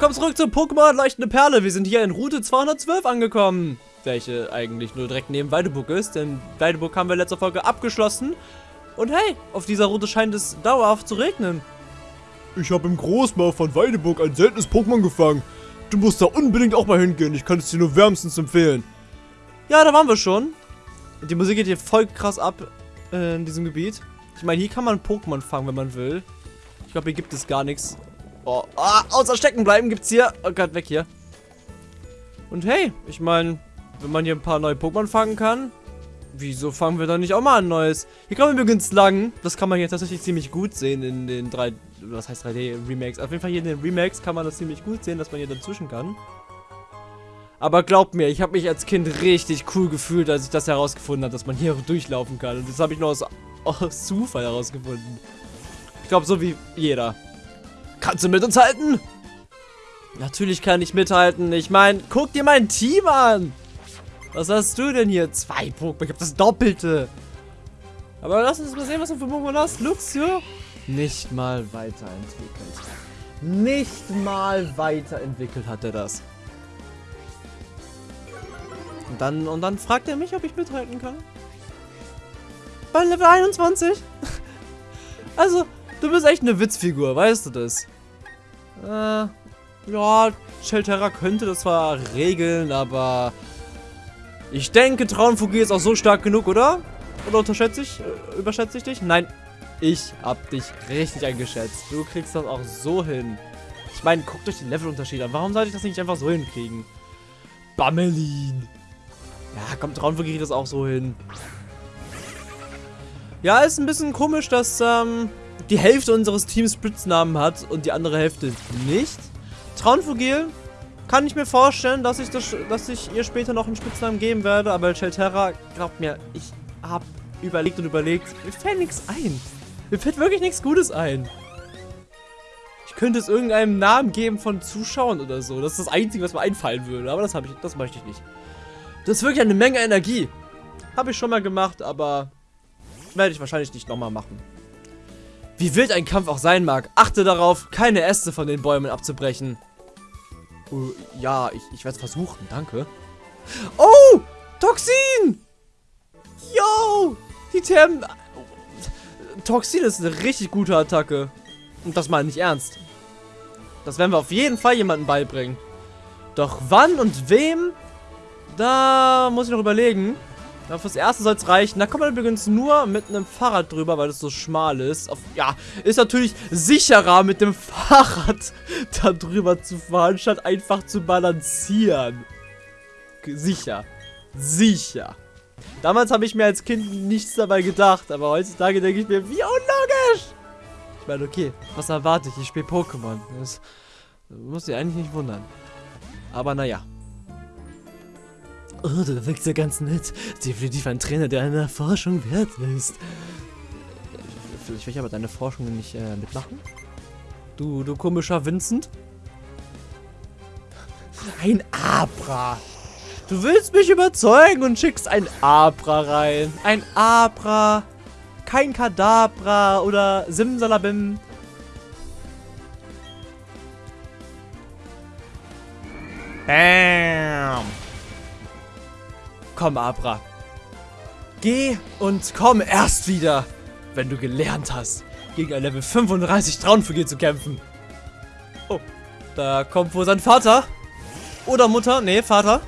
Willkommen zurück zu Pokémon Leuchtende Perle. Wir sind hier in Route 212 angekommen. Welche eigentlich nur direkt neben Weideburg ist, denn Weideburg haben wir in letzter Folge abgeschlossen. Und hey, auf dieser Route scheint es dauerhaft zu regnen. Ich habe im Großmaul von Weideburg ein seltenes Pokémon gefangen. Du musst da unbedingt auch mal hingehen. Ich kann es dir nur wärmstens empfehlen. Ja, da waren wir schon. Die Musik geht hier voll krass ab äh, in diesem Gebiet. Ich meine, hier kann man Pokémon fangen, wenn man will. Ich glaube, hier gibt es gar nichts. Oh, ah, außer stecken bleiben gibt's hier. Oh Gott, weg hier. Und hey, ich meine, wenn man hier ein paar neue Pokémon fangen kann, wieso fangen wir dann nicht auch mal ein neues? Hier kann man übrigens lang. Das kann man jetzt tatsächlich ziemlich gut sehen in den 3, was heißt 3D Remakes. Auf jeden Fall hier in den Remakes kann man das ziemlich gut sehen, dass man hier dazwischen kann. Aber glaubt mir, ich habe mich als Kind richtig cool gefühlt, als ich das herausgefunden habe, dass man hier durchlaufen kann. Und das habe ich nur aus, aus Zufall herausgefunden. Ich glaube, so wie jeder. Kannst du mit uns halten? Natürlich kann ich mithalten. Ich meine, guck dir mein Team an. Was hast du denn hier? Zwei Pokémon. Ich habe das Doppelte. Aber lass uns mal sehen, was du für Pokémon hast. Luxio. Nicht mal weiterentwickelt. Nicht mal weiterentwickelt hat er das. Und dann, und dann fragt er mich, ob ich mithalten kann. Bei Level 21? also, du bist echt eine Witzfigur, weißt du das? Äh, ja, Shelterra könnte das zwar regeln, aber ich denke, Traunfugi ist auch so stark genug, oder? Oder unterschätze ich, äh, überschätze ich dich? Nein, ich hab dich richtig eingeschätzt. Du kriegst das auch so hin. Ich meine, guckt euch den Levelunterschied an. Warum sollte ich das nicht einfach so hinkriegen? Bammelin. Ja, kommt, Traunfugi kriegt das auch so hin. Ja, ist ein bisschen komisch, dass ähm, die Hälfte unseres Teams Spitznamen hat und die andere Hälfte nicht. Traunfugil kann ich mir vorstellen, dass ich, das, dass ich ihr später noch einen Spitznamen geben werde, aber Shelterra, glaubt mir, ich habe überlegt und überlegt, mir fällt nichts ein. Mir fällt wirklich nichts Gutes ein. Ich könnte es irgendeinem Namen geben von Zuschauern oder so. Das ist das Einzige, was mir einfallen würde, aber das, ich, das möchte ich nicht. Das ist wirklich eine Menge Energie. Habe ich schon mal gemacht, aber werde ich wahrscheinlich nicht nochmal machen. Wie wild ein Kampf auch sein mag, achte darauf, keine Äste von den Bäumen abzubrechen. Uh, ja, ich, ich werde es versuchen, danke. Oh, Toxin! Yo, die Thermen... Toxin ist eine richtig gute Attacke. Und das meine ich ernst. Das werden wir auf jeden Fall jemandem beibringen. Doch wann und wem? Da muss ich noch überlegen. Ja, fürs erste soll es reichen. Da kommt man übrigens nur mit einem Fahrrad drüber, weil es so schmal ist. Auf, ja, ist natürlich sicherer mit dem Fahrrad da drüber zu fahren, statt einfach zu balancieren. Sicher. Sicher. Damals habe ich mir als Kind nichts dabei gedacht, aber heutzutage denke ich mir, wie unlogisch! Ich meine, okay, was erwarte ich? Ich spiele Pokémon. Das muss ich eigentlich nicht wundern. Aber naja. Oh, du wirkst ja ganz nett. Definitiv ein Trainer, der einer Forschung wert ist. Vielleicht will ich aber deine Forschung nicht äh, mitmachen? Du, du komischer Vincent? Ein Abra. Du willst mich überzeugen und schickst ein Abra rein. Ein Abra. Kein Kadabra oder Simsalabim. Bam. Komm, Abra. Geh und komm erst wieder, wenn du gelernt hast, gegen ein Level 35 Traunfigur zu kämpfen. Oh, da kommt wohl sein Vater. Oder Mutter. Nee, Vater.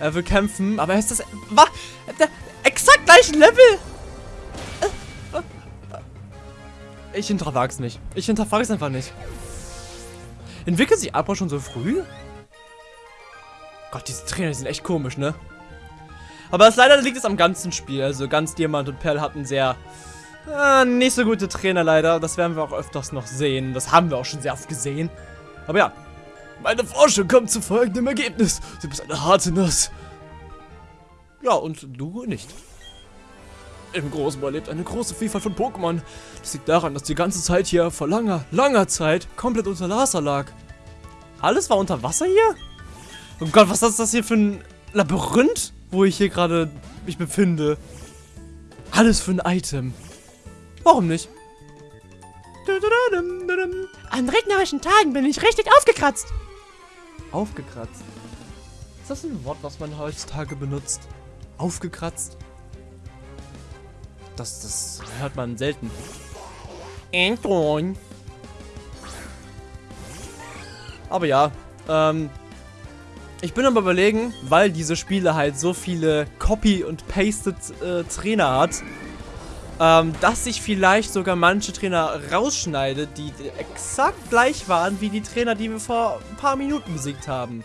Er will kämpfen, aber ist das... Was? Exakt gleichen Level? Ich hinterfrag's nicht. Ich hinterfrag's einfach nicht. Entwickelt sich Abra schon so früh? Gott, diese Trainer sind echt komisch, ne? Aber es leider liegt es am ganzen Spiel. Also ganz Diamant und Perl hatten sehr äh, nicht so gute Trainer leider. Das werden wir auch öfters noch sehen. Das haben wir auch schon sehr oft gesehen. Aber ja, meine Forschung kommt zu folgendem Ergebnis. Du bist eine harte Nuss. Ja, und du nicht. Im Großmoor lebt eine große Vielfalt von Pokémon. Das liegt daran, dass die ganze Zeit hier vor langer, langer Zeit komplett unter Wasser lag. Alles war unter Wasser hier? Oh Gott, was ist das hier für ein Labyrinth, wo ich hier gerade mich befinde? Alles für ein Item. Warum nicht? An regnerischen Tagen bin ich richtig aufgekratzt. Aufgekratzt. Ist das ein Wort, was man heutzutage benutzt? Aufgekratzt? Das, das hört man selten. Anton. Aber ja, ähm, ich bin aber überlegen, weil diese Spiele halt so viele Copy- und Pasted-Trainer hat, ähm, dass ich vielleicht sogar manche Trainer rausschneide, die exakt gleich waren wie die Trainer, die wir vor ein paar Minuten besiegt haben.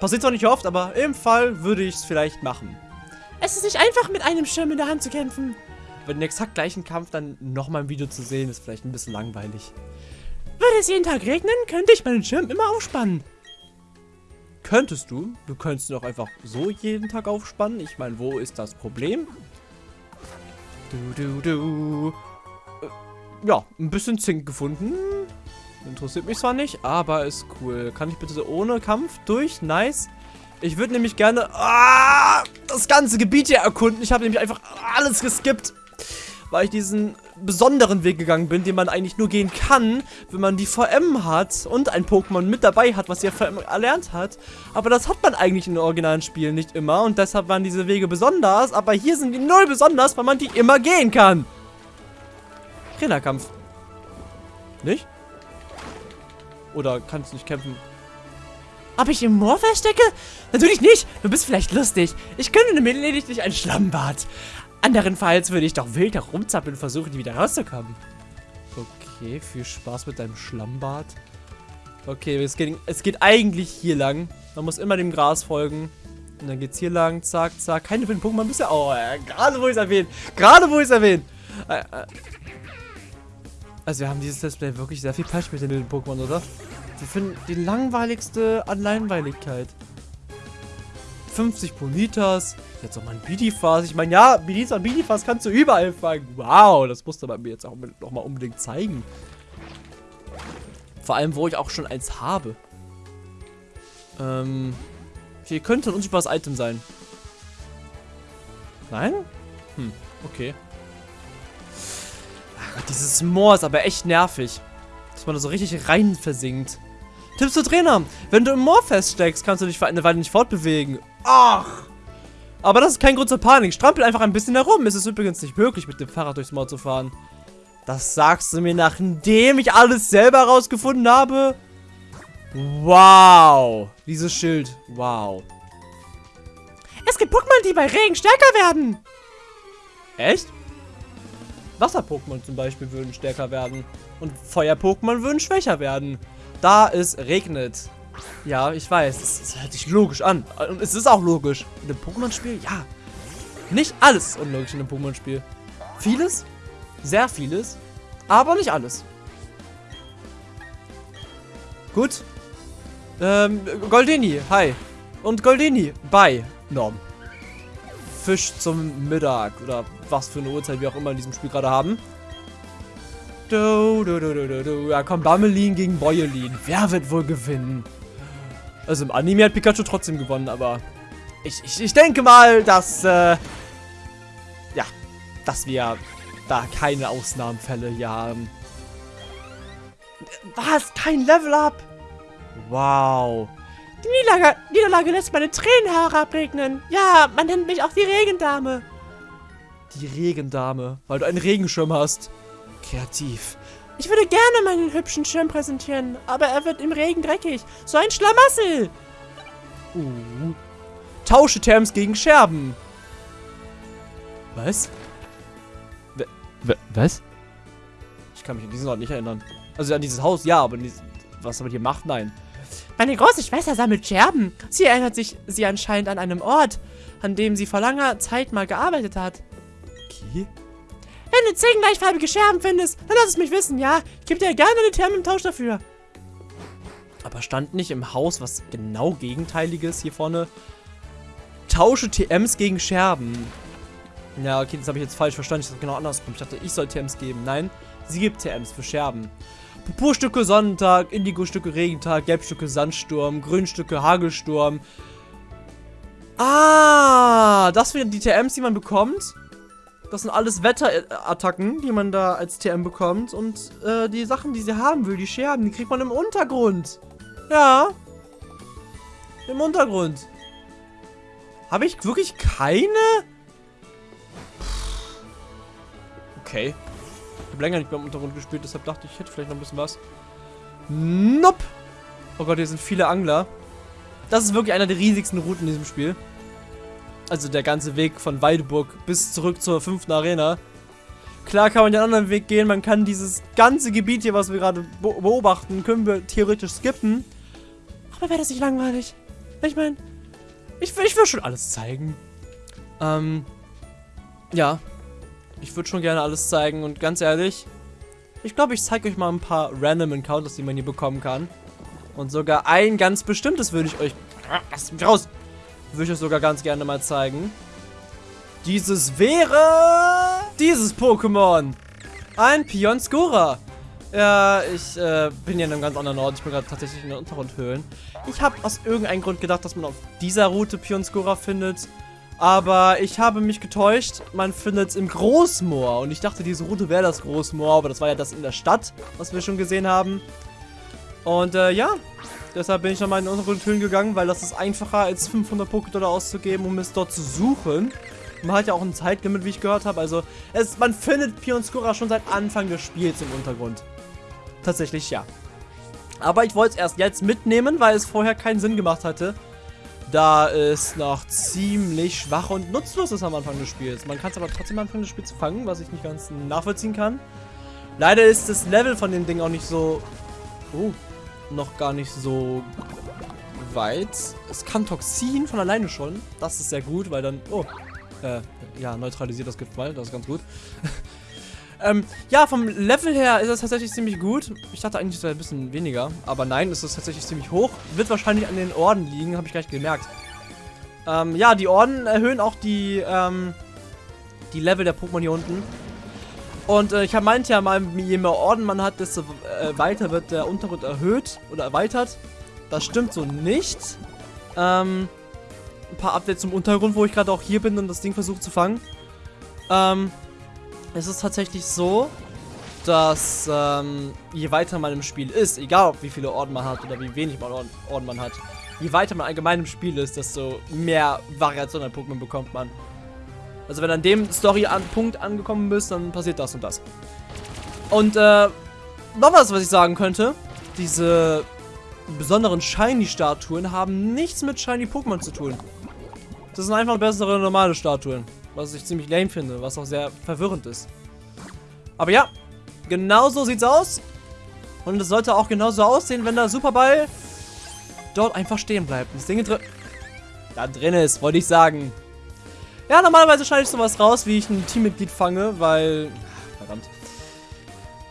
Passiert zwar nicht oft, aber im Fall würde ich es vielleicht machen. Es ist nicht einfach, mit einem Schirm in der Hand zu kämpfen. Bei den exakt gleichen Kampf dann nochmal ein Video zu sehen, ist vielleicht ein bisschen langweilig. Würde es jeden Tag regnen, könnte ich meinen Schirm immer aufspannen. Könntest du. Du könntest ihn auch einfach so jeden Tag aufspannen. Ich meine, wo ist das Problem? Du, du, du. Äh, ja, ein bisschen Zink gefunden. Interessiert mich zwar nicht, aber ist cool. Kann ich bitte so ohne Kampf durch? Nice. Ich würde nämlich gerne ah, das ganze Gebiet hier erkunden. Ich habe nämlich einfach alles geskippt weil ich diesen besonderen Weg gegangen bin, den man eigentlich nur gehen kann, wenn man die VM hat und ein Pokémon mit dabei hat, was ja VM erlernt hat. Aber das hat man eigentlich in den originalen Spielen nicht immer und deshalb waren diese Wege besonders, aber hier sind die null besonders, weil man die immer gehen kann. Trainerkampf. Nicht? Oder kannst du nicht kämpfen? Ob ich im Moor verstecke? Natürlich nicht. Du bist vielleicht lustig. Ich könnte lediglich ein Schlammbad. Anderenfalls würde ich doch wild herumzappeln und versuchen, wieder rauszukommen. Okay, viel Spaß mit deinem Schlammbad. Okay, es geht, es geht eigentlich hier lang. Man muss immer dem Gras folgen. Und dann geht's hier lang, zack, zack. Keine wilden Pokémon bisher. Oh, äh, gerade wo ich es erwähne. Gerade wo ich es erwähne. Äh, äh. Also wir haben dieses Display wirklich sehr viel Pech mit den wilden Pokémon, oder? Wir finden die langweiligste an Langweiligkeit. 50 Bonitas. Jetzt auch mal ein Bidifas. Ich meine, ja, Bidis und Bidifas kannst du überall fangen. Wow, das musste man mir jetzt auch noch mal unbedingt zeigen. Vor allem, wo ich auch schon eins habe. Ähm, hier könnte ein unsichtbares Item sein. Nein? Hm, okay. Ach, dieses Moor ist aber echt nervig. Dass man da so richtig rein versinkt. Tipps zu Trainer. Wenn du im Moor feststeckst, kannst du dich für eine Weile nicht fortbewegen. Ach. Aber das ist kein Grund zur Panik. Strampel einfach ein bisschen herum. Es ist übrigens nicht möglich, mit dem Fahrrad durchs Moor zu fahren. Das sagst du mir, nachdem ich alles selber herausgefunden habe? Wow. Dieses Schild. Wow. Es gibt Pokémon, die bei Regen stärker werden. Echt? Wasser-Pokémon zum Beispiel würden stärker werden. Und Feuer-Pokémon würden schwächer werden da es regnet. Ja, ich weiß, es, hört sich logisch an. Und es ist auch logisch. In einem Pokémon-Spiel, ja. Nicht alles unlogisch in einem Pokémon-Spiel. Vieles, sehr vieles, aber nicht alles. Gut. Ähm, Goldini, hi. Und Goldini, bye, Norm. Fisch zum Mittag oder was für eine Uhrzeit wir auch immer in diesem Spiel gerade haben. Du, du, du, du, du, Ja, komm, Bammelin gegen Boyelin. Wer wird wohl gewinnen? Also im Anime hat Pikachu trotzdem gewonnen, aber ich, ich, ich denke mal, dass, äh, ja, dass wir da keine Ausnahmenfälle hier haben. Was? Kein Level-Up? Wow. Die Niederlage, Niederlage lässt meine Tränen herabregnen. Ja, man nennt mich auch die Regendame. Die Regendame, weil du einen Regenschirm hast. Kreativ. Ich würde gerne meinen hübschen Schirm präsentieren, aber er wird im Regen dreckig. So ein Schlamassel. Uh. Tausche Terms gegen Scherben. Was? W was? Ich kann mich an diesen Ort nicht erinnern. Also an dieses Haus, ja, aber was er hier macht, nein. Meine große Schwester sammelt Scherben. Sie erinnert sich sie anscheinend an einem Ort, an dem sie vor langer Zeit mal gearbeitet hat. Okay. Wenn du zehn gleichfarbige Scherben findest, dann lass es mich wissen, ja? Ich gebe dir gerne eine Therme im Tausch dafür. Aber stand nicht im Haus was genau Gegenteiliges hier vorne? Tausche TMs gegen Scherben. Ja, okay, das habe ich jetzt falsch verstanden. Ich dachte genau andersrum. Ich dachte, ich soll TMs geben. Nein, sie gibt TMs für Scherben. Purpurstücke Sonnentag, Indigo-Stücke Regentag, Gelbstücke Sandsturm, Grünstücke Hagelsturm. Ah, das sind die TMs, die man bekommt? Das sind alles Wetterattacken, die man da als TM bekommt. Und äh, die Sachen, die sie haben will, die Scherben, die kriegt man im Untergrund. Ja. Im Untergrund. Habe ich wirklich keine? Okay. Ich habe länger nicht mehr im Untergrund gespielt, deshalb dachte ich, ich hätte vielleicht noch ein bisschen was. Nope. Oh Gott, hier sind viele Angler. Das ist wirklich einer der riesigsten Routen in diesem Spiel. Also der ganze Weg von Weideburg bis zurück zur fünften Arena. Klar kann man den anderen Weg gehen, man kann dieses ganze Gebiet hier, was wir gerade beobachten, können wir theoretisch skippen. Aber wäre das nicht langweilig? Ich meine, ich, ich würde schon alles zeigen. Ähm, ja. Ich würde schon gerne alles zeigen und ganz ehrlich, ich glaube, ich zeige euch mal ein paar random Encounters, die man hier bekommen kann. Und sogar ein ganz bestimmtes würde ich euch... Lass mich raus! Würde ich euch sogar ganz gerne mal zeigen. Dieses wäre... Dieses Pokémon. Ein Pionscura. Ja, ich äh, bin ja in einem ganz anderen Ort. Ich bin gerade tatsächlich in den Untergrundhöhlen. Ich habe aus irgendeinem Grund gedacht, dass man auf dieser Route Pionscura findet. Aber ich habe mich getäuscht. Man findet es im Großmoor. Und ich dachte, diese Route wäre das Großmoor. Aber das war ja das in der Stadt, was wir schon gesehen haben. Und äh, ja, deshalb bin ich nochmal in den Untergrundhöhlen gegangen, weil das ist einfacher als 500 Pokédollar auszugeben, um es dort zu suchen. Man hat ja auch ein Zeitlimit, wie ich gehört habe. Also, es, man findet Pionscura schon seit Anfang des Spiels im Untergrund. Tatsächlich ja. Aber ich wollte es erst jetzt mitnehmen, weil es vorher keinen Sinn gemacht hatte. Da es noch ziemlich schwach und nutzlos ist am Anfang des Spiels. Man kann es aber trotzdem am Anfang des Spiels fangen, was ich nicht ganz nachvollziehen kann. Leider ist das Level von dem Ding auch nicht so... Oh, noch gar nicht so weit. Es kann Toxin von alleine schon. Das ist sehr gut, weil dann... Oh, äh, ja, neutralisiert das Gift mal. Das ist ganz gut. Ähm, ja, vom Level her ist das tatsächlich ziemlich gut. Ich dachte eigentlich, es wäre ein bisschen weniger. Aber nein, es ist tatsächlich ziemlich hoch. Wird wahrscheinlich an den Orden liegen, habe ich gleich gemerkt. Ähm, ja, die Orden erhöhen auch die, ähm, die Level der Pokémon hier unten. Und äh, ich habe meint ja mal, je mehr Orden man hat, desto äh, weiter wird der Untergrund erhöht oder erweitert. Das stimmt so nicht. Ähm, ein paar Updates zum Untergrund, wo ich gerade auch hier bin und das Ding versuche zu fangen. Ähm, es ist tatsächlich so, dass ähm, je weiter man im Spiel ist, egal wie viele Orden man hat oder wie wenig Orden man hat, je weiter man allgemein im Spiel ist, desto mehr Variation an Pokémon bekommt man. Also wenn du an dem Story-Punkt angekommen bist, dann passiert das und das. Und äh, noch was, was ich sagen könnte. Diese besonderen Shiny-Statuen haben nichts mit Shiny-Pokémon zu tun. Das sind einfach bessere normale Statuen. Was ich ziemlich lame finde, was auch sehr verwirrend ist. Aber ja, genau so sieht's aus. Und es sollte auch genauso aussehen, wenn der Superball dort einfach stehen bleibt. Das Ding drin... Da drin ist, wollte ich sagen. Ja, normalerweise schneide ich sowas raus, wie ich ein Teammitglied fange, weil... Verdammt.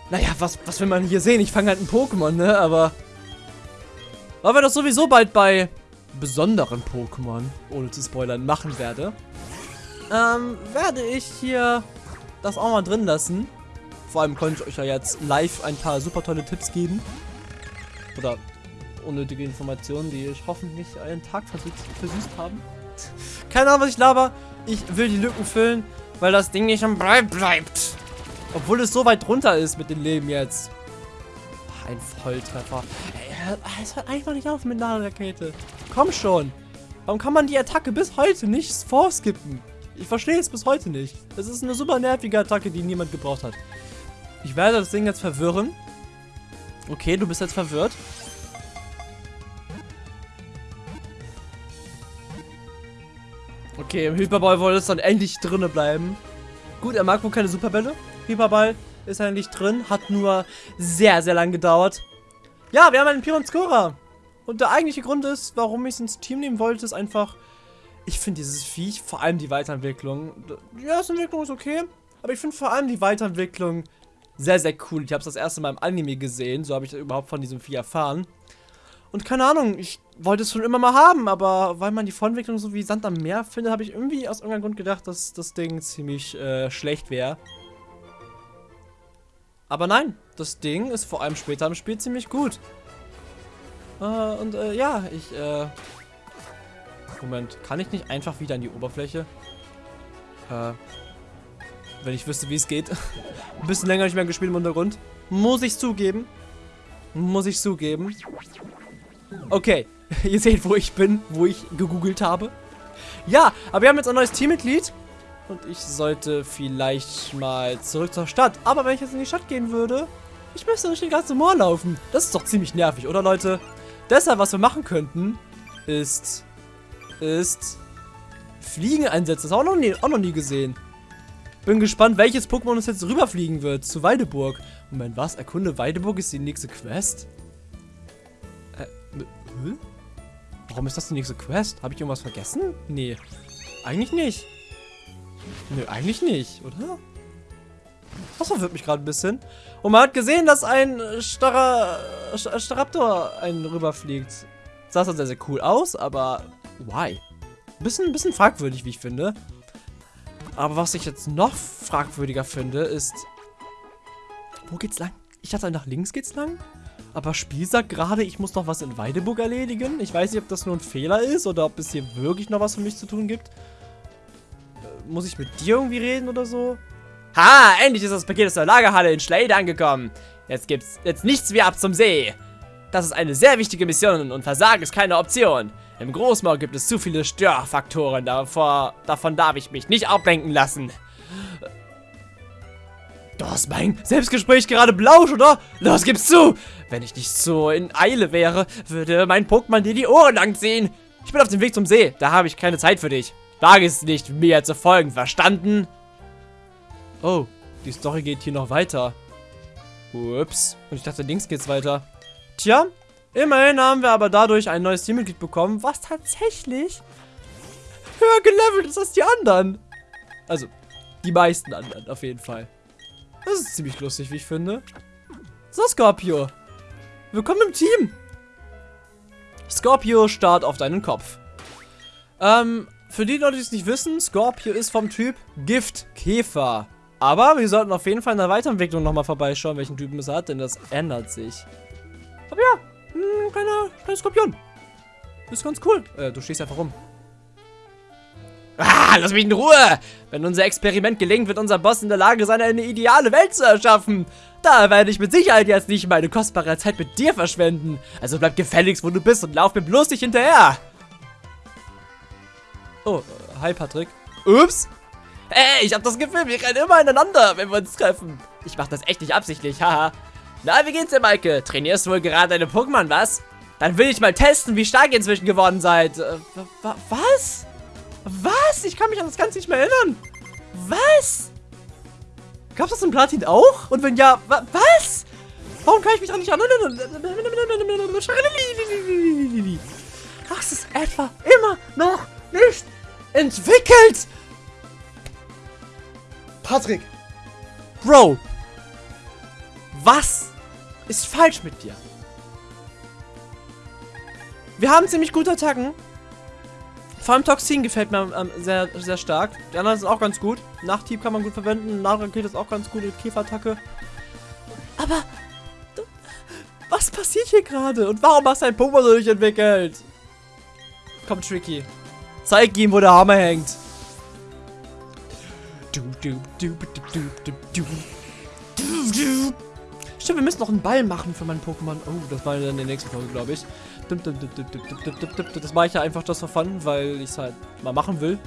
Naja, was, was will man hier sehen? Ich fange halt ein Pokémon, ne? Aber... Weil wir das sowieso bald bei besonderen Pokémon, ohne zu spoilern, machen werde ähm, werde ich hier das auch mal drin lassen. Vor allem konnte ich euch ja jetzt live ein paar super tolle Tipps geben. Oder unnötige Informationen, die ich hoffentlich einen Tag versüßt, versüßt haben. Keine Ahnung, was ich laber. Ich will die Lücken füllen, weil das Ding nicht am Brei bleibt. Obwohl es so weit runter ist mit dem Leben jetzt. Ein Volltreffer. Ey, es hört einfach nicht auf mit einer Rakete. Komm schon. Warum kann man die Attacke bis heute nicht vorskippen? Ich verstehe es bis heute nicht. Es ist eine super nervige Attacke, die niemand gebraucht hat. Ich werde das Ding jetzt verwirren. Okay, du bist jetzt verwirrt. Okay, im Hyperball wollte es dann endlich drinne bleiben. Gut, er mag wohl keine Superbälle. Hyperball ist eigentlich drin, hat nur sehr, sehr lang gedauert. Ja, wir haben einen Piron Scorer. Und der eigentliche Grund ist, warum ich es ins Team nehmen wollte, ist einfach, ich finde dieses Viech, vor allem die Weiterentwicklung, die Entwicklung ist okay, aber ich finde vor allem die Weiterentwicklung sehr, sehr cool. Ich habe es das erste Mal im Anime gesehen, so habe ich überhaupt von diesem Vieh erfahren. Und keine Ahnung, ich wollte es schon immer mal haben, aber weil man die Vorentwicklung so wie Sand am Meer findet, habe ich irgendwie aus irgendeinem Grund gedacht, dass das Ding ziemlich äh, schlecht wäre. Aber nein, das Ding ist vor allem später im Spiel ziemlich gut. Äh, und äh, ja, ich äh, Moment, kann ich nicht einfach wieder an die Oberfläche? Äh. Wenn ich wüsste, wie es geht. Ein bisschen länger nicht mehr gespielt im Untergrund. Muss ich zugeben. Muss ich zugeben. Okay, ihr seht, wo ich bin, wo ich gegoogelt habe. Ja, aber wir haben jetzt ein neues Teammitglied. Und ich sollte vielleicht mal zurück zur Stadt. Aber wenn ich jetzt in die Stadt gehen würde, ich müsste durch den ganzen Moor laufen. Das ist doch ziemlich nervig, oder Leute? Deshalb, was wir machen könnten, ist, ist Fliegen einsetzen. Das haben wir auch noch nie, auch noch nie gesehen. Bin gespannt, welches Pokémon uns jetzt rüberfliegen wird zu Weideburg. Moment, was? Erkunde Weideburg ist die nächste Quest? Äh, hä? Warum ist das die nächste Quest? Habe ich irgendwas vergessen? Nee. Eigentlich nicht. Nö, eigentlich nicht, oder? Das verwirrt mich gerade ein bisschen. Und man hat gesehen, dass ein Starra, Staraptor einen rüberfliegt. Sah dann sehr, sehr cool aus, aber why? Bisschen, bisschen fragwürdig, wie ich finde. Aber was ich jetzt noch fragwürdiger finde, ist... Wo geht's lang? Ich dachte, nach links geht's lang. Aber Spiel sagt gerade, ich muss noch was in Weideburg erledigen. Ich weiß nicht, ob das nur ein Fehler ist oder ob es hier wirklich noch was für mich zu tun gibt. Äh, muss ich mit dir irgendwie reden oder so? Ha, endlich ist das Paket aus der Lagerhalle in Schleide angekommen. Jetzt gibt's jetzt nichts wie ab zum See. Das ist eine sehr wichtige Mission und Versagen ist keine Option. Im Großmaul gibt es zu viele Störfaktoren, davor, davon darf ich mich nicht ablenken lassen. Du hast mein Selbstgespräch gerade belauscht, oder? Los, gib's zu! Wenn ich nicht so in Eile wäre, würde mein Pokémon dir die Ohren langziehen. Ich bin auf dem Weg zum See, da habe ich keine Zeit für dich. Wage es nicht, mir zu folgen, verstanden? Oh, die Story geht hier noch weiter. Ups, und ich dachte, links geht's weiter. Tja, immerhin haben wir aber dadurch ein neues Teammitglied bekommen, was tatsächlich höher gelevelt ist als die anderen. Also, die meisten anderen auf jeden Fall. Das ist ziemlich lustig, wie ich finde. So, Scorpio. Willkommen im Team. Scorpio, start auf deinen Kopf. Ähm, für die Leute, die es nicht wissen, Scorpio ist vom Typ Giftkäfer. Aber wir sollten auf jeden Fall in der Weiterentwicklung nochmal vorbeischauen, welchen Typen es hat, denn das ändert sich. Aber ja, ein kleiner, kleiner Skorpion. Ist ganz cool. Äh, du stehst einfach rum. Ah, lass mich in Ruhe! Wenn unser Experiment gelingt, wird unser Boss in der Lage sein, eine ideale Welt zu erschaffen. Da werde ich mit Sicherheit jetzt nicht meine kostbare Zeit mit dir verschwenden. Also bleib gefälligst, wo du bist und lauf mir bloß nicht hinterher. Oh, äh, hi Patrick. Ups. Hey, ich hab das Gefühl, wir rennen immer ineinander, wenn wir uns treffen. Ich mach das echt nicht absichtlich, haha. Na, wie geht's dir, Maike? Trainierst du wohl gerade deine Pokémon, was? Dann will ich mal testen, wie stark ihr inzwischen geworden seid. Äh, was? Was? Ich kann mich an das Ganze nicht mehr erinnern. Was? Gab's das in Platin auch? Und wenn ja, wa was? Warum kann ich mich daran nicht erinnern? Es ist etwa immer noch nicht entwickelt. Patrick. Bro. Was ist falsch mit dir? Wir haben ziemlich gute Attacken. Vor allem Toxin gefällt mir ähm, sehr, sehr stark. Die anderen sind auch ganz gut. Nachtieb kann man gut verwenden. Nachrakete ist auch ganz gut. Käferattacke. Aber... Was passiert hier gerade? Und warum hast du ein Pokémon so durchentwickelt? Komm, Tricky. Zeig ihm, wo der Hammer hängt. Stimmt, wir müssen noch einen Ball machen für meinen Pokémon. Oh, das war dann in der nächsten Folge, glaube ich. Das mache ich ja einfach for fun, weil ich es halt mal machen will.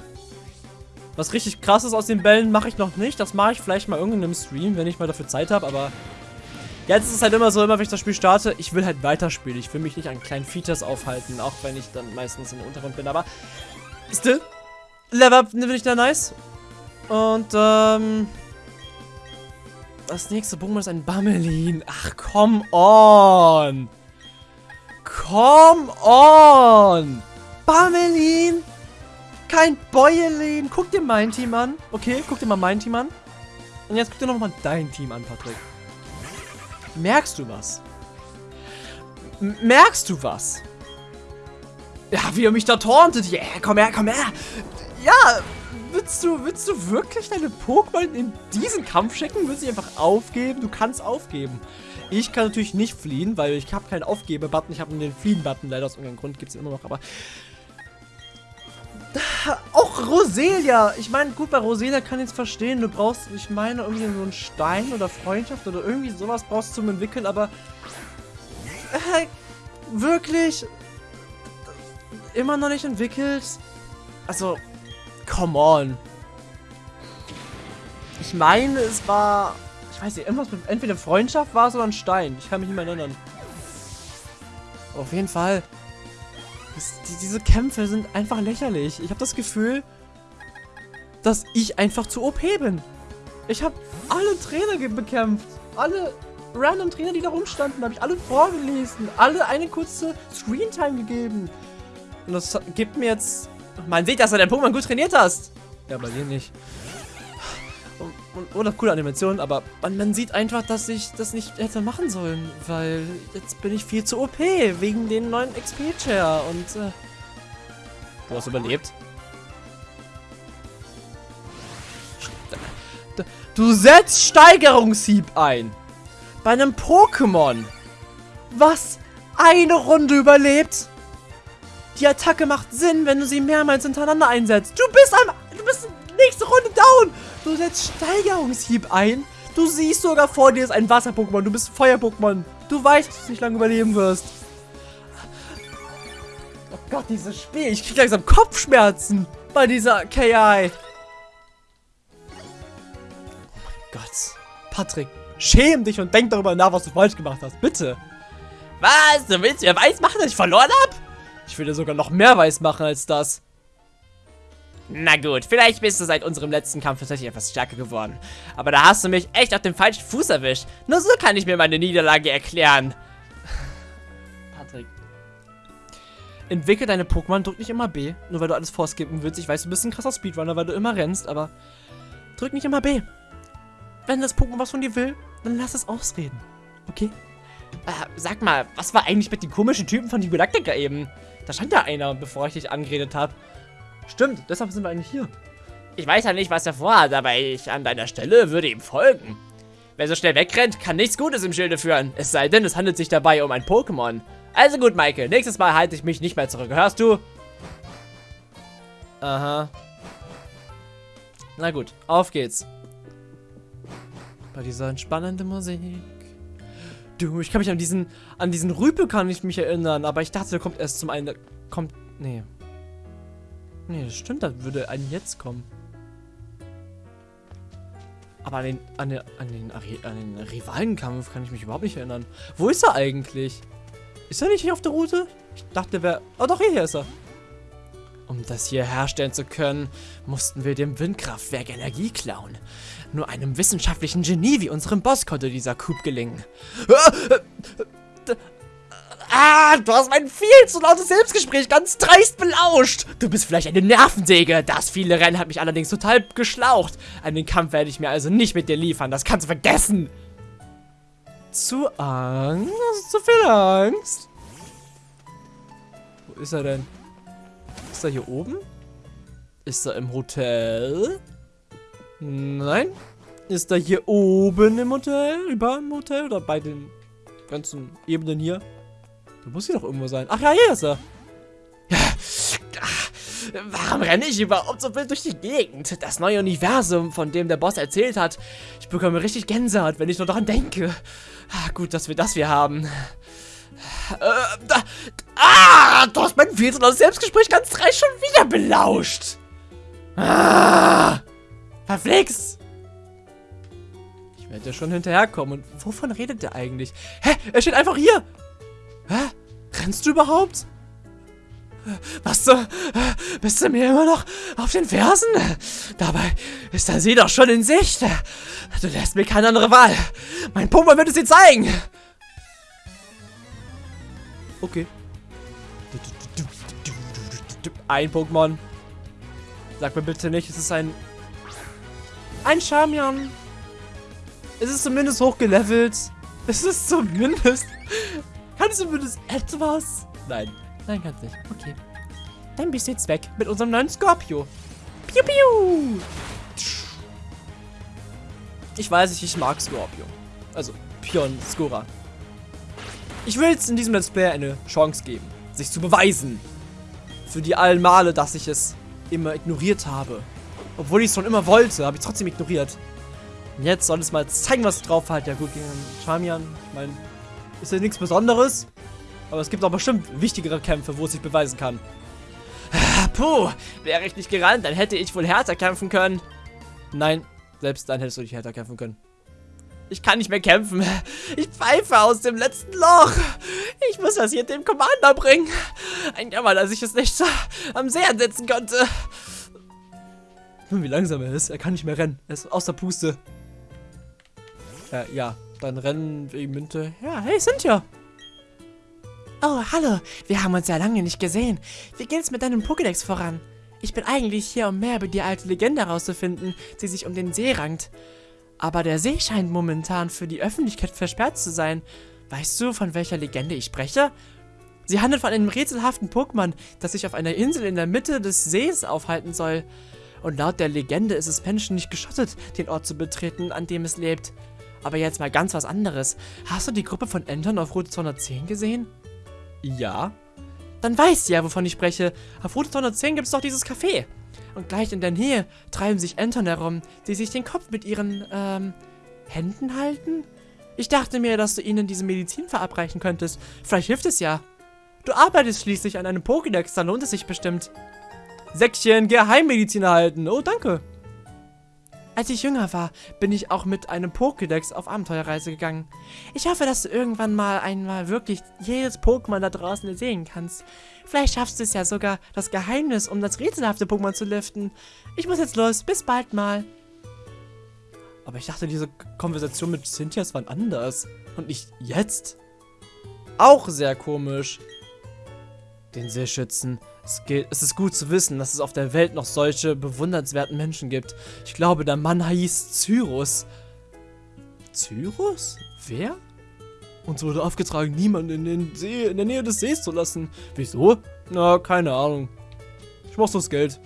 Was richtig krasses aus den Bällen mache ich noch nicht. Das mache ich vielleicht mal irgendeinem Stream, wenn ich mal dafür Zeit habe, aber jetzt ist es halt immer so, immer wenn ich das Spiel starte, ich will halt weiterspielen. Ich will mich nicht an kleinen Features aufhalten, auch wenn ich dann meistens im Untergrund bin, aber still, Level Up finde ich da nice. Und, ähm, das nächste Pokémon ist ein Bammelin. Ach, come on. Come on! Bamelin! Kein Bäuerlin! Guck dir mein Team an. Okay, guck dir mal mein Team an. Und jetzt guck dir nochmal dein Team an, Patrick. Merkst du was? M merkst du was? Ja, wie er mich da tauntet. Yeah, komm her, komm her. Ja, willst du, willst du wirklich deine Pokémon in diesen Kampf schicken? Willst du einfach aufgeben? Du kannst aufgeben. Ich kann natürlich nicht fliehen, weil ich habe keinen Aufgebe-Button. Ich habe nur den Fliehen-Button. Leider aus irgendeinem Grund gibt es immer noch, aber... Auch Roselia. Ich meine, gut, bei Roselia kann ich es verstehen. Du brauchst, ich meine, irgendwie so einen Stein oder Freundschaft oder irgendwie sowas brauchst du zum Entwickeln, aber äh, wirklich immer noch nicht entwickelt. Also, come on. Ich meine, es war, weiß nicht, irgendwas mit, entweder Freundschaft war es oder ein Stein. Ich kann mich nicht mehr erinnern. Auf jeden Fall. Das, die, diese Kämpfe sind einfach lächerlich. Ich habe das Gefühl, dass ich einfach zu OP bin. Ich habe alle Trainer bekämpft. Alle random Trainer, die da rumstanden, habe ich alle vorgelesen. Alle eine kurze Screentime gegeben. Und das gibt mir jetzt... Man sieht, dass du dein Pokémon gut trainiert hast. Ja, bei dir nicht. Und, und, oder coole Animationen, aber man, man sieht einfach, dass ich das nicht hätte machen sollen, weil jetzt bin ich viel zu OP wegen den neuen XP-Chair und äh, du hast überlebt. Du setzt Steigerungshieb ein bei einem Pokémon, was eine Runde überlebt. Die Attacke macht Sinn, wenn du sie mehrmals hintereinander einsetzt. Du bist am, du bist nächste Runde down. Du setzt Steigerungshieb ein. Du siehst sogar vor dir ist ein Wasser-Pokémon. Du bist Feuer-Pokémon. Du weißt, dass du nicht lange überleben wirst. Oh Gott, dieses Spiel. Ich krieg langsam Kopfschmerzen bei dieser KI. Oh mein Gott. Patrick, schäm dich und denk darüber nach, was du falsch gemacht hast. Bitte. Was? Du willst mir weiß machen, dass ich verloren hab? Ich will dir sogar noch mehr weiß machen als das. Na gut, vielleicht bist du seit unserem letzten Kampf tatsächlich etwas stärker geworden. Aber da hast du mich echt auf dem falschen Fuß erwischt. Nur so kann ich mir meine Niederlage erklären. Patrick. Entwickel deine Pokémon, drück nicht immer B, nur weil du alles vorskippen willst. Ich weiß, du bist ein krasser Speedrunner, weil du immer rennst, aber drück nicht immer B. Wenn das Pokémon was von dir will, dann lass es ausreden. Okay? Äh, sag mal, was war eigentlich mit den komischen Typen von die Galactica eben? Da stand ja einer, bevor ich dich angeredet habe. Stimmt, deshalb sind wir eigentlich hier. Ich weiß ja nicht, was er vorhat, aber ich an deiner Stelle würde ihm folgen. Wer so schnell wegrennt, kann nichts Gutes im Schilde führen. Es sei denn, es handelt sich dabei um ein Pokémon. Also gut, Michael, nächstes Mal halte ich mich nicht mehr zurück. Hörst du? Aha. Na gut, auf geht's. Bei dieser entspannenden Musik. Du, ich kann mich an diesen, an diesen Rüpel kann ich mich erinnern, aber ich dachte, der kommt erst zum einen, kommt, nee. Nee, das stimmt, das würde einen jetzt kommen. Aber an den, an den, an den, an den Rivalenkampf kann ich mich überhaupt nicht erinnern. Wo ist er eigentlich? Ist er nicht hier auf der Route? Ich dachte, wäre, oh doch, hier ist er. Um das hier herstellen zu können, mussten wir dem Windkraftwerk Energie klauen. Nur einem wissenschaftlichen Genie wie unserem Boss konnte dieser Coup gelingen. Ah, du hast mein viel zu lautes Selbstgespräch ganz dreist belauscht. Du bist vielleicht eine Nervensäge. Das viele Rennen hat mich allerdings total geschlaucht. Einen Kampf werde ich mir also nicht mit dir liefern. Das kannst du vergessen. Zu Angst? Zu viel Angst? Wo ist er denn? Ist er hier oben? Ist er im Hotel? Nein. Ist er hier oben im Hotel? Über im Hotel? Oder bei den ganzen Ebenen hier? Da muss hier doch irgendwo sein. Ach ja, hier ist er. Warum renne ich überhaupt so wild durch die Gegend? Das neue Universum, von dem der Boss erzählt hat. Ich bekomme richtig Gänsehaut, wenn ich nur daran denke. Ah, gut, dass wir das hier haben. Äh, da, ah, du hast mein zu lautes Selbstgespräch ganz dreist schon wieder belauscht. Ah, verflixt. Ich werde ja schon hinterherkommen. Und wovon redet der eigentlich? Hä? Er steht einfach hier. Hä? Rennst du überhaupt? Was so? Bist du mir immer noch auf den Fersen? Dabei ist der See doch schon in Sicht. Du lässt mir keine andere Wahl. Mein Pumper wird es dir zeigen. Okay. Ein Pokémon. Sag mir bitte nicht, es ist ein... Ein Charmian. Es ist zumindest hochgelevelt. Es ist zumindest... Kann es zumindest etwas? Nein. Nein, kann's nicht. Okay. Dann bist du jetzt weg mit unserem neuen Scorpio. Piu, piu. Ich weiß nicht, ich mag Scorpio. Also, Pion Skora. Ich will jetzt in diesem Let's Play eine Chance geben, sich zu beweisen. Für die allen Male, dass ich es immer ignoriert habe. Obwohl ich es schon immer wollte, habe ich trotzdem ignoriert. Und jetzt soll es mal zeigen, was drauf hat. Ja gut, gegen Charmian, ich meine, ist ja nichts Besonderes. Aber es gibt auch bestimmt wichtigere Kämpfe, wo es sich beweisen kann. Puh, wäre ich nicht gerannt, dann hätte ich wohl härter kämpfen können. Nein, selbst dann hättest du dich härter kämpfen können. Ich kann nicht mehr kämpfen. Ich pfeife aus dem letzten Loch. Ich muss das hier dem Commander bringen. Ein Jammer, dass ich es nicht so am See ansetzen konnte. Wie langsam er ist. Er kann nicht mehr rennen. Er ist aus der Puste. Äh, ja. Dann rennen wegen Münte. Ja, hey, Cynthia. Oh, hallo. Wir haben uns ja lange nicht gesehen. Wie geht's mit deinem Pokédex voran? Ich bin eigentlich hier, um mehr über die alte Legende herauszufinden, die sich um den See rankt. Aber der See scheint momentan für die Öffentlichkeit versperrt zu sein. Weißt du, von welcher Legende ich spreche? Sie handelt von einem rätselhaften Pokémon, das sich auf einer Insel in der Mitte des Sees aufhalten soll. Und laut der Legende ist es Menschen nicht geschottet, den Ort zu betreten, an dem es lebt. Aber jetzt mal ganz was anderes. Hast du die Gruppe von Entern auf Route 210 gesehen? Ja. Dann weißt du ja, wovon ich spreche. Auf Route 210 gibt es doch dieses Café. Und gleich in der Nähe treiben sich Entern herum, die sich den Kopf mit ihren, ähm, Händen halten? Ich dachte mir, dass du ihnen diese Medizin verabreichen könntest. Vielleicht hilft es ja. Du arbeitest schließlich an einem Pokédex, da lohnt es sich bestimmt. Säckchen Geheimmedizin erhalten. Oh, danke. Als ich jünger war, bin ich auch mit einem Pokédex auf Abenteuerreise gegangen. Ich hoffe, dass du irgendwann mal einmal wirklich jedes Pokémon da draußen sehen kannst. Vielleicht schaffst du es ja sogar, das Geheimnis um das rätselhafte Pokémon zu lüften. Ich muss jetzt los, bis bald mal. Aber ich dachte, diese Konversation mit Cynthias war anders. Und nicht jetzt. Auch sehr komisch. Den Seeschützen. Es, geht, es ist gut zu wissen, dass es auf der Welt noch solche bewundernswerten Menschen gibt. Ich glaube, der Mann hieß Cyrus. Cyrus? Wer? Uns wurde aufgetragen, niemanden in, den See, in der Nähe des Sees zu lassen. Wieso? Na, keine Ahnung. Ich brauch das Geld.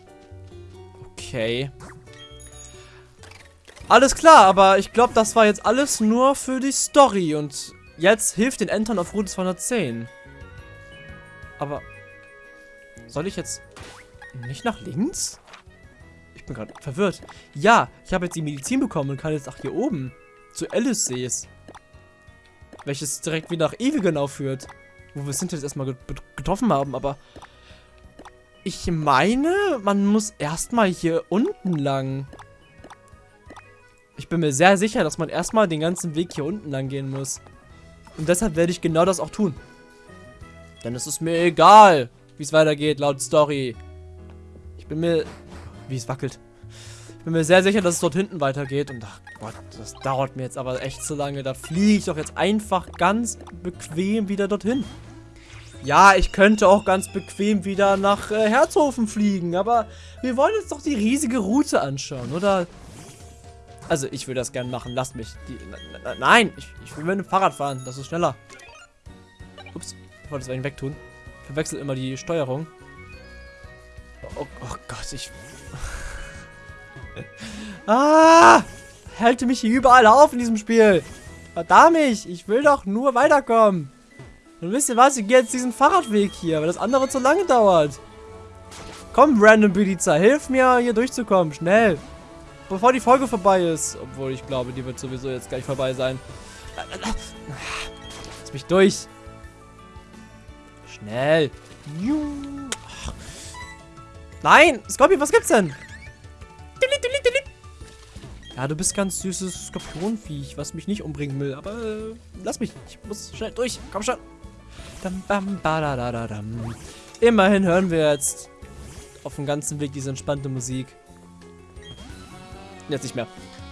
Okay. Alles klar, aber ich glaube, das war jetzt alles nur für die Story. Und jetzt hilft den Entern auf Route 210. Aber soll ich jetzt nicht nach links? Ich bin gerade verwirrt. Ja, ich habe jetzt die Medizin bekommen und kann jetzt nach hier oben. Zu Alice Sees. Welches direkt wieder nach Ewigenau führt. Wo wir sind jetzt erstmal getroffen haben, aber... Ich meine, man muss erstmal hier unten lang. Ich bin mir sehr sicher, dass man erstmal den ganzen Weg hier unten lang gehen muss. Und deshalb werde ich genau das auch tun. Denn es ist mir egal, wie es weitergeht, laut Story. Ich bin mir... Wie es wackelt. Ich bin mir sehr sicher, dass es dort hinten weitergeht. Und ach Gott, das dauert mir jetzt aber echt zu lange. Da fliege ich doch jetzt einfach ganz bequem wieder dorthin. Ja, ich könnte auch ganz bequem wieder nach äh, Herzhofen fliegen. Aber wir wollen uns doch die riesige Route anschauen, oder? Also, ich will das gerne machen. Lasst mich. Die, nein, ich, ich will mit dem Fahrrad fahren. Das ist schneller. Ups, ich wollte es eigentlich wegtun verwechsel immer die Steuerung. Oh, oh Gott, ich... ah! Halte mich hier überall auf in diesem Spiel. Verdammt ich will doch nur weiterkommen. Und wisst ihr was, ich gehe jetzt diesen Fahrradweg hier, weil das andere zu lange dauert. Komm, Random Biliza, hilf mir hier durchzukommen, schnell. Bevor die Folge vorbei ist. Obwohl, ich glaube, die wird sowieso jetzt gleich vorbei sein. Lass mich durch. Schnell. Nein, Scorpion, was gibt's denn? Ja, du bist ganz süßes Skorpionviech, was mich nicht umbringen will. Aber äh, lass mich. Ich muss schnell durch. Komm schon. Immerhin hören wir jetzt auf dem ganzen Weg diese entspannte Musik. Jetzt nicht mehr.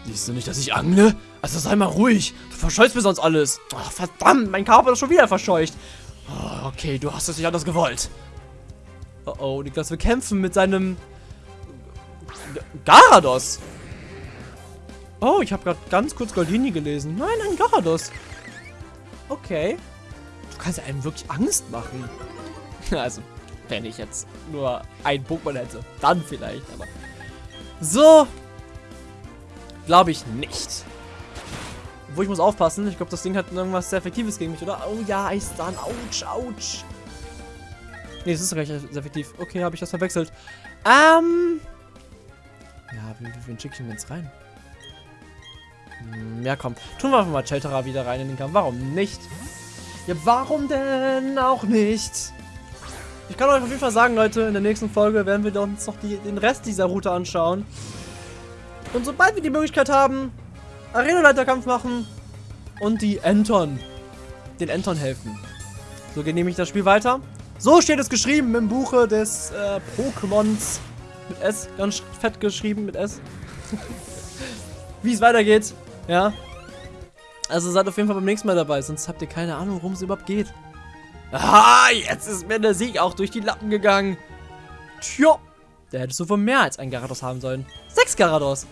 Siehst du nicht, dass ich angle? Also sei mal ruhig. Du verscheuchst mir sonst alles. Oh, verdammt, mein Körper ist schon wieder verscheucht. Okay, du hast es nicht anders gewollt. Oh oh, Niklas will kämpfen mit seinem... Garados. Oh, ich habe gerade ganz kurz Goldini gelesen. Nein, ein Garados. Okay. Du kannst einem wirklich Angst machen. Also, wenn ich jetzt nur ein Pokémon hätte. Dann vielleicht, aber... So. Glaube ich nicht. Wo ich muss aufpassen. Ich glaube, das Ding hat irgendwas sehr Effektives gegen mich, oder? Oh ja, Eisdan. Autsch, autsch. Nee, das ist gleich effektiv. Okay, habe ich das verwechselt. Ähm. Ja, wen, wen schicke ich denn jetzt rein? Hm, ja, komm. Tun wir einfach mal Cheltera wieder rein in den Kampf. Warum nicht? Ja, warum denn auch nicht? Ich kann euch auf jeden Fall sagen, Leute, in der nächsten Folge werden wir uns noch die, den Rest dieser Route anschauen. Und sobald wir die Möglichkeit haben, Arenaleiterkampf machen und die Enton, den Enton helfen. So geht nämlich das Spiel weiter. So steht es geschrieben im Buche des äh, Pokémons mit S, ganz fett geschrieben mit S. Wie es weitergeht, ja. Also seid auf jeden Fall beim nächsten Mal dabei, sonst habt ihr keine Ahnung, worum es überhaupt geht. Ah, jetzt ist mir der Sieg auch durch die Lappen gegangen. Tja, da hättest du wohl mehr als ein Garados haben sollen. Sechs Garados.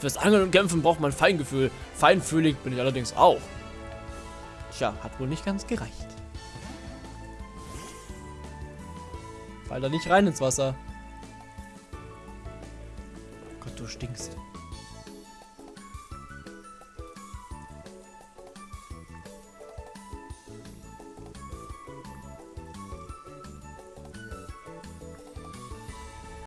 Fürs Angeln und Kämpfen braucht man Feingefühl. Feinfühlig bin ich allerdings auch. Tja, hat wohl nicht ganz gereicht. Fall da nicht rein ins Wasser. Gott, du stinkst.